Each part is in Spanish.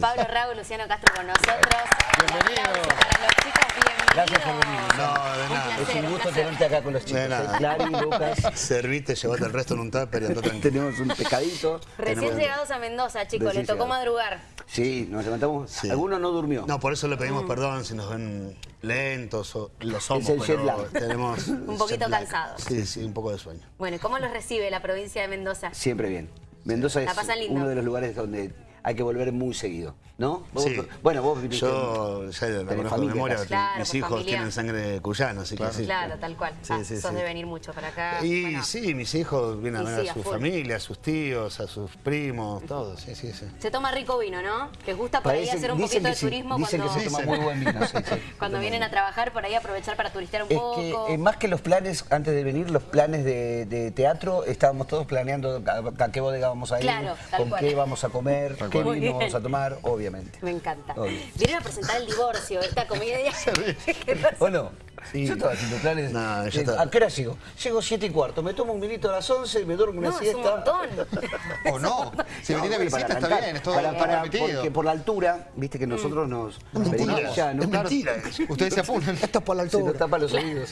Pablo Raúl, Luciano Castro con nosotros. Bienvenido. Para los chicos, bienvenidos. Gracias por venir. No, de Un nada. placer, Es un gusto tenerte acá con los chicos. De nada. ¿eh? Clary, Lucas. Servite, llevate el resto en un tupper y tranquilo. Tenemos un pescadito. Recién Tenemos- llegados a Mendoza, chicos, Recién le tocó llegados. madrugar. Sí, nos levantamos. Sí. Alguno no durmió. No, por eso le pedimos Mm. perdón si nos ven lentos o lo somos, Es el jet pero lag. tenemos Un poquito cansados. Sí, sí, un poco de sueño. Bueno, ¿y cómo los recibe la provincia de Mendoza? Siempre bien. Mendoza La es uno de los lugares donde hay que volver muy seguido, ¿no? Vos- Sí. Bueno, vos viniste- Yo ya la tenés conozco de familia memoria. Claro, mis por hijos familia. tienen sangre cuyana, así que sí. Claro, tal cual. Sí, ah, sí, sos sí. de venir mucho para acá. Y Bueno, sí, mis hijos vienen a ver sí, a su full. familia, a sus tíos, a sus primos, todos, sí, sí, sí. Se toma rico vino, ¿no? Les gusta por ahí hacer un dicen poquito que de sí, turismo Dicen cuando, que se toma muy buen vino. sí, sí. cuando vienen a trabajar, por ahí aprovechar para turistear un Es poco. que eh, más que los planes, antes de venir, los planes de, de teatro, estábamos todos planeando a, a qué bodega vamos a ir, Claro, con cual. qué vamos a comer, bien. vamos a tomar, obviamente. Me encanta. Obvio. Vienen a presentar el divorcio, esta comedia. ¿Qué pasa? ¿O no? Sí. Yo estaba haciendo planes. No, ya eh, está. ¿A qué hora llego? Llego siete y cuarto, me tomo un vinito a las 11, me duermo una No, es un siesta. montón. ¿O no? Si No, venís de visita está bien, es todo para, para- permitido. Porque por la altura, viste que nosotros nos mentira, ya, ¿no? es mentira eso. Ustedes se apunan. Esto es por la Se nos altura. tapa los oídos.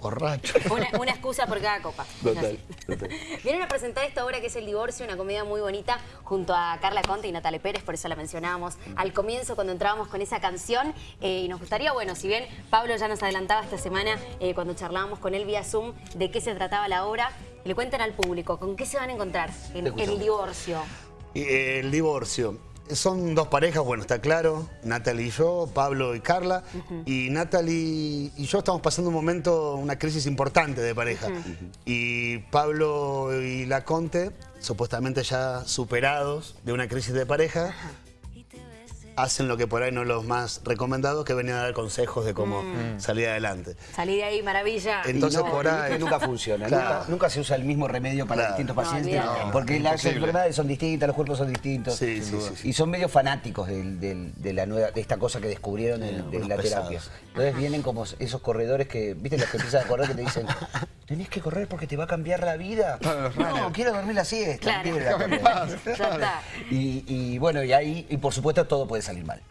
Borracho. Una, una excusa por cada copa. Total, total. Vienen a presentar esta obra que es El Divorcio, una comedia muy bonita, junto a Carla Conte y Natalia Pérez, por eso la mencionábamos al comienzo cuando entrábamos con esa canción. Eh, y nos gustaría, bueno, si bien Pablo ya nos adelantaba esta semana eh, cuando charlábamos con él vía Zoom de qué se trataba la obra, le cuentan al público, ¿con qué se van a encontrar en. El Divorcio? Eh, El divorcio. Son dos parejas, bueno, está claro, Natalie y yo, Pablo y Carla. Y Natalie y yo estamos pasando un momento, una crisis importante de pareja. Y Pablo y la Conte, supuestamente ya superados de una crisis de pareja, hacen lo que por ahí no es lo más recomendado, que venían a dar consejos de cómo salir adelante. Salí de ahí, maravilla. En- Entonces, Y no, por ahí- nunca funciona. Claro. Nunca, nunca se usa el mismo remedio para Claro. distintos No, pacientes. porque las enfermedades son distintas, los cuerpos son distintos. Sí, sí, sí, sí. Y son medio fanáticos de, la nueva, de esta cosa que descubrieron en, de la pesados. terapia. Entonces vienen como esos corredores que, ¿viste? Los que empiezan a correr que te dicen, tenés que correr porque te va a cambiar la vida. No, quiero dormir la siesta. Claro. no quiero ir a correr. Ya está. Y, y bueno, y ahí, y por supuesto todo puede salir mal.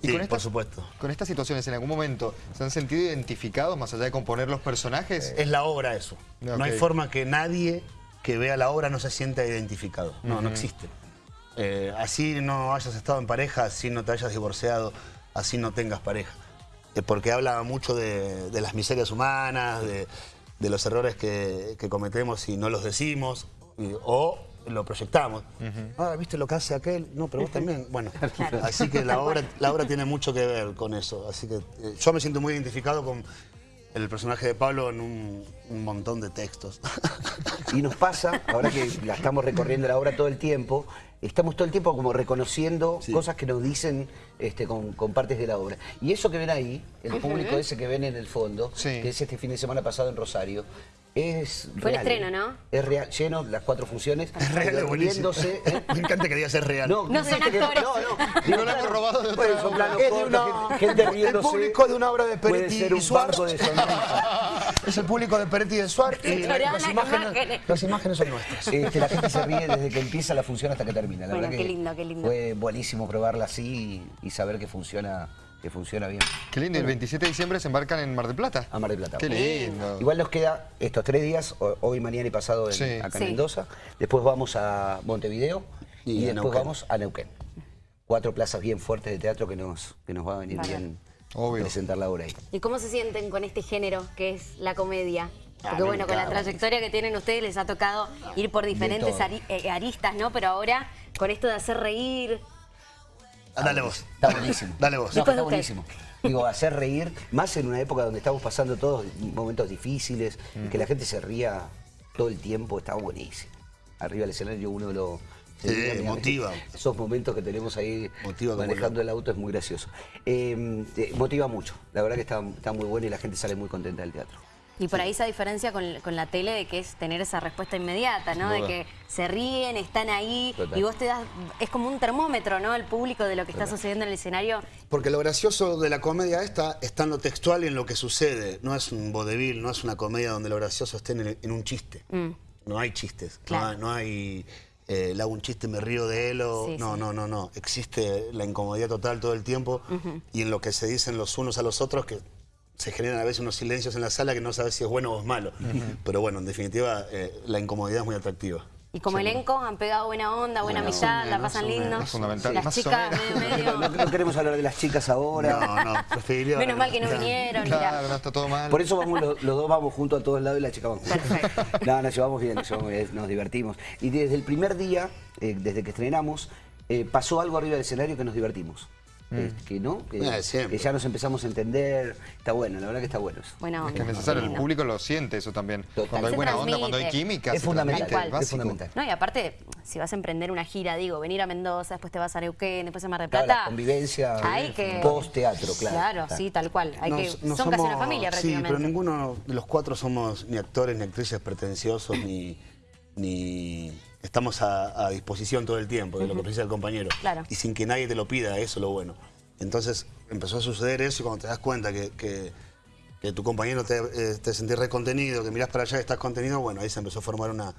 Y Sí, con por supuesto. Con estas situaciones, ¿en algún momento se han sentido identificados más allá de componer los personajes? Es la obra eso. No hay forma que nadie que vea la obra no se sienta identificado. No, no existe. Eh, así no hayas estado en pareja, así no te hayas divorciado, así no tengas pareja. Eh, porque habla mucho de, de las miserias humanas, de, de los errores que, que cometemos y no los decimos, y- o lo proyectamos. Ah, ¿viste lo que hace aquel? No, pero vos también. Bueno, así que la obra, la obra tiene mucho que ver con eso. Así que eh, yo me siento muy identificado con el personaje de Pablo en un, un montón de textos. Y nos pasa, ahora que la estamos recorriendo la obra todo el tiempo, estamos todo el tiempo como reconociendo cosas que nos dicen este, con, con partes de la obra. Y eso que ven ahí, el público ese que ven en el fondo, Sí. que es este fin de semana pasado en Rosario, es Fue el real, estreno, ¿eh? ¿no? Es real, lleno las cuatro funciones. Es real, es buenísimo. riéndose, ¿eh? Me encanta que digas es real. No son viste que- actores. No, no. No lo hemos robado de otra Bueno, son planos Es de cortos, una- gente- gente el riéndose. público de una obra de Puede Peretti ser y un banco de sonrisas. Es el público de Peretti y de Suárez y las imágenes, las imágenes son nuestras. Este, la gente se ríe desde que empieza la función hasta que termina. La Bueno, verdad qué que lindo, qué lindo. Fue buenísimo probarla así y, y saber que funciona, que funciona bien. Qué lindo, el 27 de diciembre se embarcan en Mar del Plata. A Mar del Plata. Qué lindo. Igual nos queda estos tres días, ho- hoy, mañana y pasado en- Sí. acá Sí. en Mendoza. Después vamos a Montevideo y, Y después Neuquén. vamos a Neuquén. Cuatro plazas bien fuertes de teatro que nos, que nos va a venir bien Obvio. presentar la obra ahí. ¿Y cómo se sienten con este género que es la comedia? Porque me bueno, con la trayectoria que tienen ustedes les ha tocado ir por diferentes ari- eh, aristas, ¿no? Pero ahora con esto de hacer reír, Ah, Dale vos. Está buenísimo. Dale vos. No, está usted. buenísimo. Digo, hacer reír, más en una época donde estamos pasando todos momentos difíciles, que la gente se ría todo el tiempo, está buenísimo. Arriba del escenario uno lo... Sí, motiva. Esos momentos que tenemos ahí Motiva manejando el auto es muy gracioso. Eh, te- motiva mucho. La verdad que está, está muy bueno y la gente sale muy contenta del teatro. y por ahí esa diferencia con, con la tele de que es tener esa respuesta inmediata, ¿no? De que se ríen, están ahí Total. y vos te das, es como un termómetro, ¿no? El público de lo que está sucediendo en el escenario. Porque lo gracioso de la comedia esta está en lo textual y en lo que sucede. No es un vodevil, no es una comedia donde lo gracioso esté en, el- en un chiste. No hay chistes, no Claro. hay- no hay eh, le hago un chiste y me río de él o... Sí, no, sí. no, no, no. Existe la incomodidad total todo el tiempo y en lo que se dicen los unos a los otros que se generan a veces unos silencios en la sala que no sabes si es bueno o es malo. Pero bueno, en definitiva, eh, la incomodidad es muy atractiva. Y como elenco han pegado buena onda, buena Bueno, amistad, la pasan lindo. Es fundamental, Las más o chicas menos. medio, medio- No, no queremos hablar de las chicas ahora. No, no, preferiría... Menos mal que no vinieron. Claro, no está todo mal. Por eso vamos los, los dos vamos juntos a todos lados y las chicas van juntas. Perfecto. No, nos llevamos bien, nos, llevamos bien, nos divertimos. Y desde el primer día, eh, desde que estrenamos, eh, pasó algo arriba del escenario que nos divertimos. Eh, que no, que, Eh, ya nos empezamos a entender. Está bueno, la verdad que está bueno eso. Buena onda. Es que es necesario, el público lo siente eso también. Total. Cuando hay Se buena onda, cuando hay química, Es fundamental, transmite, Tal cual. es fundamental. No, y aparte, si vas a emprender una gira, digo, venir a Mendoza, después te vas a Neuquén, después a Mar del Claro, Plata. la convivencia, Hay que... post-teatro, claro. Claro, Claro. sí, tal cual. Hay que... Nos- Son no casi una somos- familia Sí, prácticamente. pero ninguno de los cuatro somos ni actores ni actrices pretenciosos ni, ni estamos a, a disposición todo el tiempo de lo que precisa el compañero. Claro. Y sin que nadie te lo pida, eso es lo bueno. Entonces empezó a suceder eso y cuando te das cuenta que, que- que tu compañero te, eh, te sentís recontenido, que mirás para allá y estás contenido, bueno, ahí se empezó a formar una,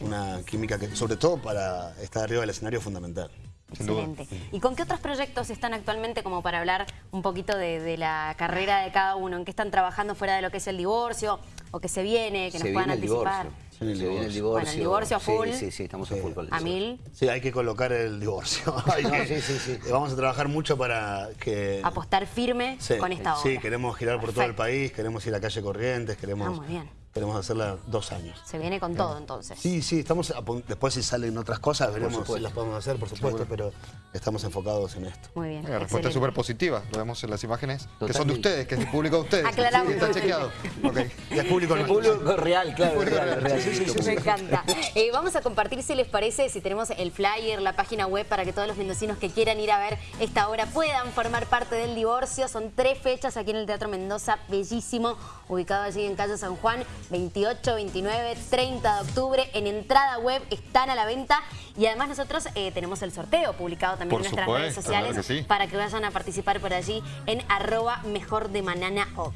una química que, sobre todo para estar arriba del escenario, es fundamental. Excelente. ¿Y con qué otros proyectos están actualmente como para hablar un poquito de, de la carrera de cada uno? ¿En qué están trabajando fuera de lo que es el divorcio? ¿O que se viene? Que Se nos puedan anticipar. divorcio. Viene el viene el divorcio. divorcio. Bueno, el divorcio a Sí, full. Sí, sí, estamos a full con el A divorcio. mil. Sí, hay que colocar el divorcio. No, que- sí, sí, sí. Vamos a trabajar mucho para que... Apostar firme Sí, con esta obra. Sí, queremos girar por todo el Perfecto. país, queremos ir a calle Corrientes, queremos, Ah, muy bien. Queremos hacerla dos años. Se viene con todo entonces. Sí, sí, estamos a después si salen otras cosas, veremos si las podemos hacer, por supuesto, pero estamos enfocados en esto. Muy bien. La respuesta es súper positiva. Lo vemos en las imágenes que son de ustedes, que es el público de ustedes. Aclaramos Sí, está chequeado. Ok. Y es público El público real, claro, Público real, real. real. Sí, sí, sí, Me encanta. Eh, vamos a compartir, si les parece, si tenemos el flyer, la página web, para que todos los mendocinos que quieran ir a ver esta obra puedan formar parte del divorcio. Son tres fechas aquí en el Teatro Mendoza, bellísimo, ubicado allí en calle San Juan, 28, 29, 30 de octubre. En entrada web están a la venta y además nosotros eh, tenemos el sorteo publicado también Por en nuestras redes sociales claro que sí. para que vayan a participar por allí en arroba mejor de manana oc.